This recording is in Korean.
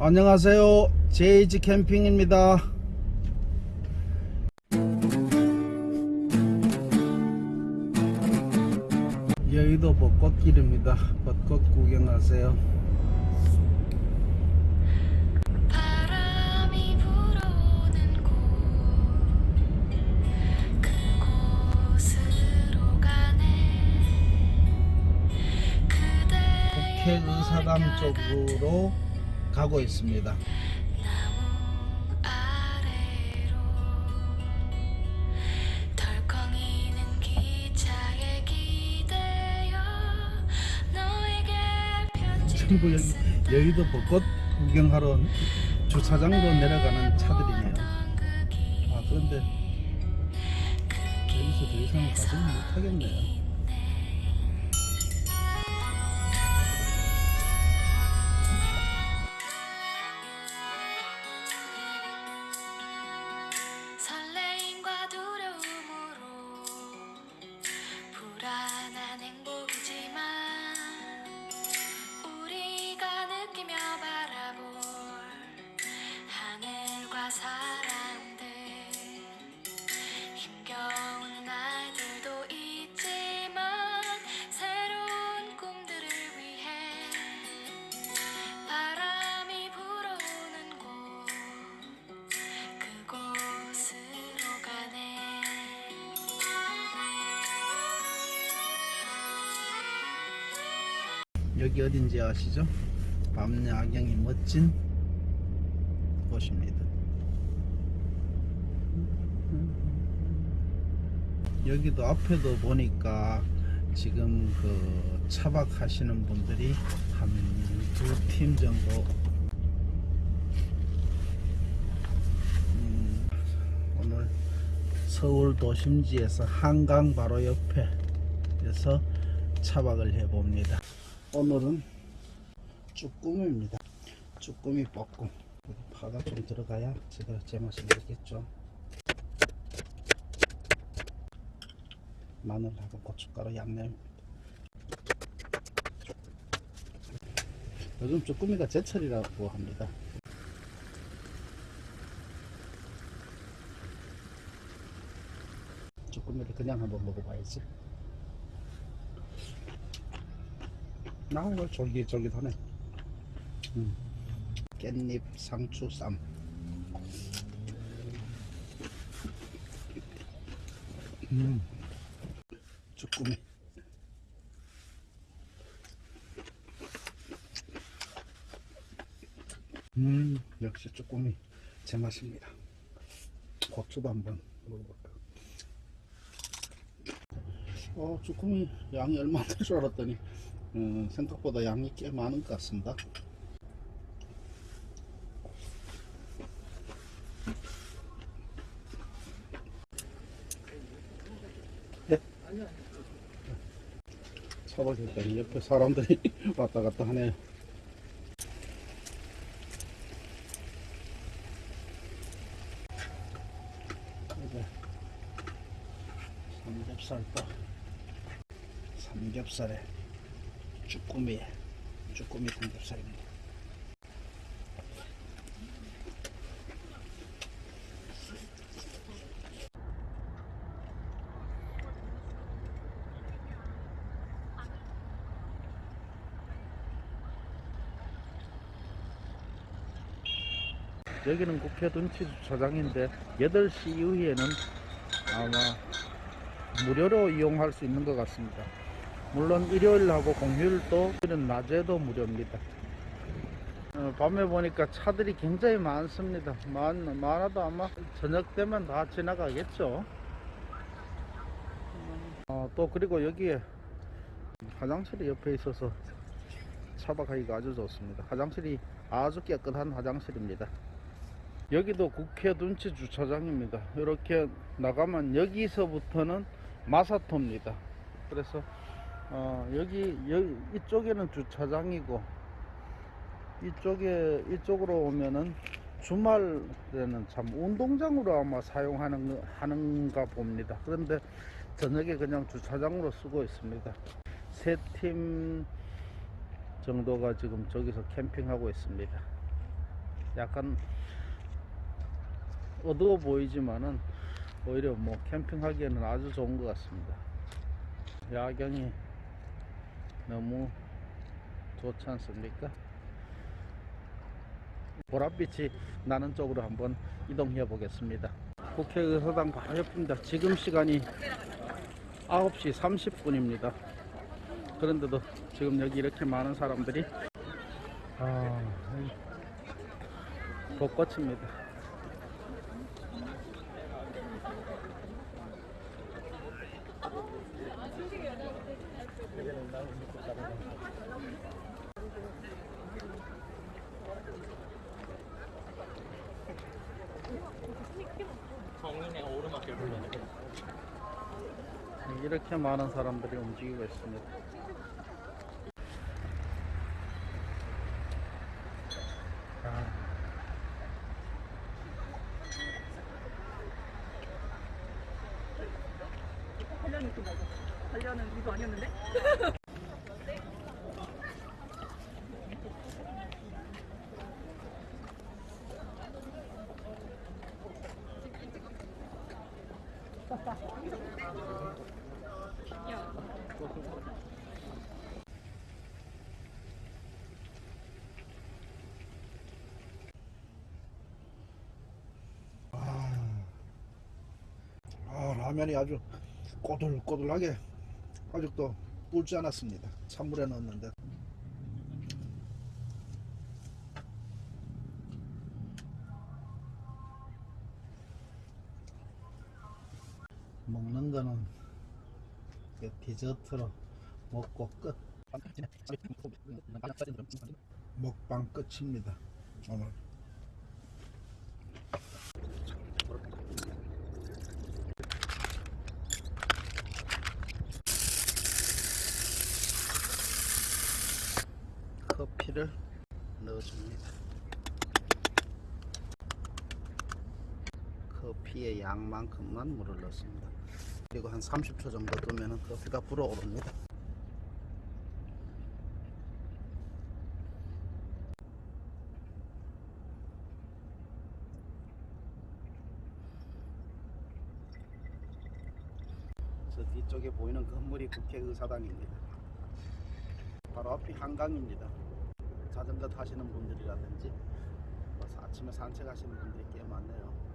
안녕하세요. JH 캠핑입니다. 여의도 벚꽃길입니다. 벚꽃 구경하세요. 국회의사당 쪽으로 가고 있습니다. 전부 여기 여의도 벚꽃 구경하러 주차장으로 내려가는 차들이네요. 아 그런데 여기서 더 이상 가지는 못하겠네요. 여기 어딘지 아시죠? 밤야경이 멋진 곳입니다. 여기도 앞에도 보니까 지금 그 차박하시는 분들이 한 두 팀 정도 음, 오늘 서울 도심지에서 한강 바로 옆에에서 차박을 해봅니다. 오늘은 쭈꾸미입니다. 쭈꾸미 볶음. 파가 좀 들어가야 제대로 제맛이 나겠죠. 마늘하고 고춧가루 양념. 요즘 쭈꾸미가 제철이라고 합니다. 쭈꾸미를 그냥 한번 먹어봐야지. 나오고 쫄깃쫄깃하네. 음. 깻잎 상추 쌈. 음. 쭈꾸미. 음, 역시 쭈꾸미 제 맛입니다. 고추도 한번 먹어볼까. 어, 쭈꾸미 양이 얼마 안 될 줄 알았더니 음, 생각보다 양이 꽤 많은 것 같습니다. 네? 차박했더니 옆에 사람들이 왔다 갔다 하네요. 이제 삼겹살도 삼겹살에 쭈꾸미 쭈꾸미 삼겹살입니다. 여기는 국회 둔치 주차장인데 8시 이후에는 아마 무료로 이용할 수 있는 것 같습니다. 물론 일요일하고 공휴일도 낮에도 무료입니다. 어, 밤에 보니까 차들이 굉장히 많습니다. 많, 많아도 아마 저녁 되면 다 지나가겠죠. 어, 또 그리고 여기에 화장실이 옆에 있어서 차박하기가 아주 좋습니다. 화장실이 아주 깨끗한 화장실입니다. 여기도 국회 둔치 주차장입니다. 이렇게 나가면 여기서부터는 마사토입니다. 그래서 어, 여기, 여기 이쪽에는 주차장이고 이쪽에 이쪽으로 오면은 주말에는 참 운동장으로 아마 사용하는 거- 하는가 봅니다. 그런데 저녁에 그냥 주차장으로 쓰고 있습니다. 세 팀 정도가 지금 저기서 캠핑하고 있습니다. 약간 어두워 보이지만은 오히려 뭐 캠핑하기에는 아주 좋은 것 같습니다. 야경이 너무 좋지 않습니까? 보랏빛이 나는 쪽으로 한번 이동해 보겠습니다. 국회의사당 바로 옆입니다. 지금 시간이 9시 30분입니다. 그런데도 지금 여기 이렇게 많은 사람들이 아, 벚꽃입니다. 정인의 오르막길 불러내. 이렇게 많은 사람들이 움직이고 있습니다. 아? 관련은 이거 아니었는데? 아, 라면이 아주 꼬들꼬들하게 아직도 불지 않았습니다. 찬물에 넣었는데. 먹는 거는 그 디저트로 먹고 끝. 먹방 끝입니다. 오늘. 커피를 넣어줍니다. 커피의 양만큼만 물을 넣습니다. 그리고 한 30초 정도 두면 커피가 불어오릅니다. 저 뒤쪽에 보이는 건물이 국회의사당입니다. 바로 앞이 한강입니다. 자전거 타시는 분들이라든지 뭐 아침에 산책하시는 분들이 꽤 많네요.